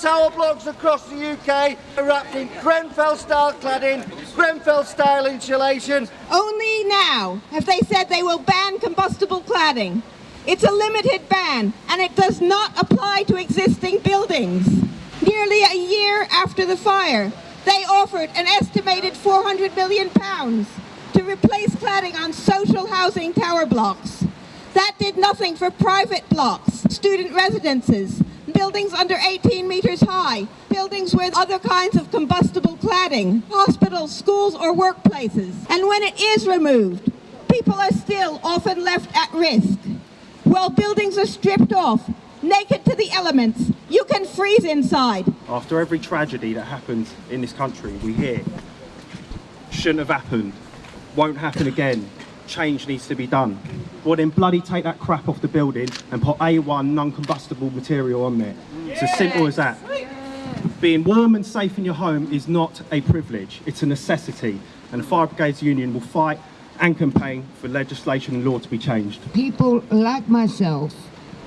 tower blocks across the UK are wrapped in Grenfell style cladding, Grenfell style insulation. Only now have they said they will ban combustible cladding. It's a limited ban and it does not apply to existing buildings. Nearly a year after the fire, they offered an estimated 400 million pounds to replace cladding on social housing tower blocks. That did nothing for private blocks, student residences, buildings under 18 metres high, buildings with other kinds of combustible cladding, hospitals, schools or workplaces. And when it is removed, people are still often left at risk. While buildings are stripped off, naked to the elements, you can freeze inside. After every tragedy that happens in this country, we hear, shouldn't have happened, won't happen again, change needs to be done. Well then bloody take that crap off the building and put A1 non-combustible material on there. It's as simple as that. Being warm and safe in your home is not a privilege, it's a necessity. And the Fire Brigades Union will fight and campaign for legislation and law to be changed. People like myself,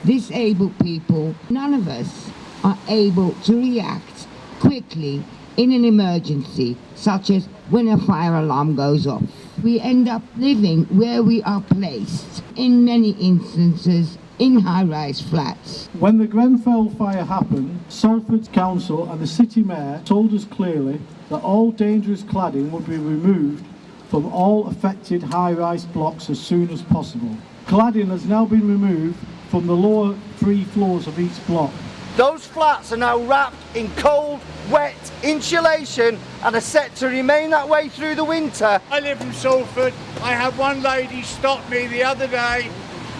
disabled people, none of us are able to react quickly in an emergency, such as when a fire alarm goes off. We end up living where we are placed, in many instances, in high-rise flats. When the Grenfell fire happened, Salford Council and the City Mayor told us clearly that all dangerous cladding would be removed from all affected high-rise blocks as soon as possible. Cladding has now been removed from the lower three floors of each block. Those flats are now wrapped in cold, wet insulation and are set to remain that way through the winter. I live in Salford. I had one lady stop me the other day.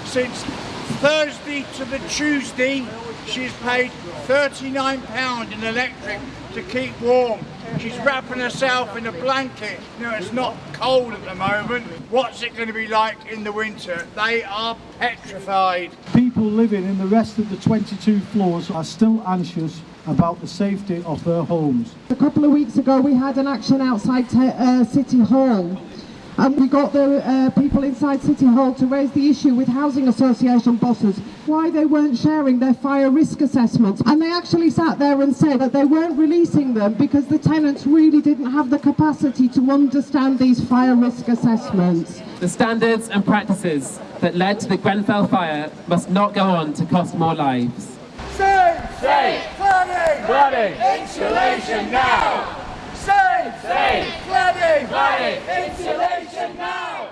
Since Thursday to the Tuesday, she's paid £39 in electric to keep warm. She's wrapping herself in a blanket. Now it's not cold at the moment. What's it going to be like in the winter? They are petrified. People living in the rest of the 22 floors are still anxious about the safety of their homes. A couple of weeks ago we had an action outside uh, City Hall and we got the uh, people inside City Hall to raise the issue with housing association bosses why they weren't sharing their fire risk assessments and they actually sat there and said that they weren't releasing them because the tenants really didn't have the capacity to understand these fire risk assessments. The standards and practices that led to the Grenfell fire must not go on to cost more lives. Safe! Safe! Cladding! Cladding! Insulation now! Safe! Safe! Cladding! Cladding! Insulation now!